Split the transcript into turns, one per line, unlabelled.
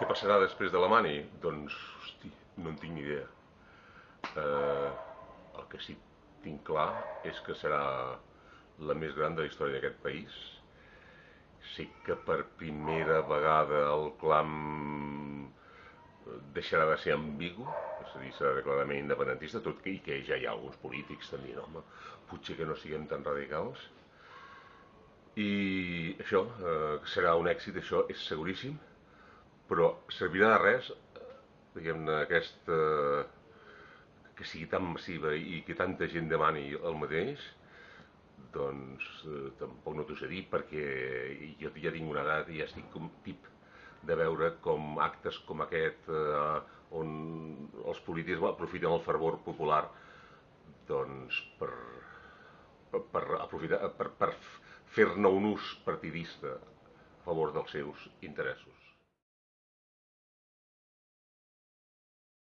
Què passarà després de la Mani? Doncs, hosti, no en tinc ni idea. Eh, el que sí que tinc clar és que serà la més gran de la història d'aquest país. Sí que per primera vegada el clam deixarà de ser ambigu, és a dir, serà declaradament independentista, tot i que ja hi ha alguns polítics que dient, home, potser que no siguem tan radicals. I això, eh, serà un èxit, això és seguríssim, però servirà de res, diguem-ne, aquesta, que sigui tan massiva i que tanta gent demani el mateix, doncs eh, tampoc no t'ho sé dir perquè jo ja tinc una edat i ja estic com tip de veure com actes com aquest eh, on els polítics aprofiten el fervor popular doncs per, per, per aprofitar per, per fer-ne un ús partidista a favor dels seus interessos.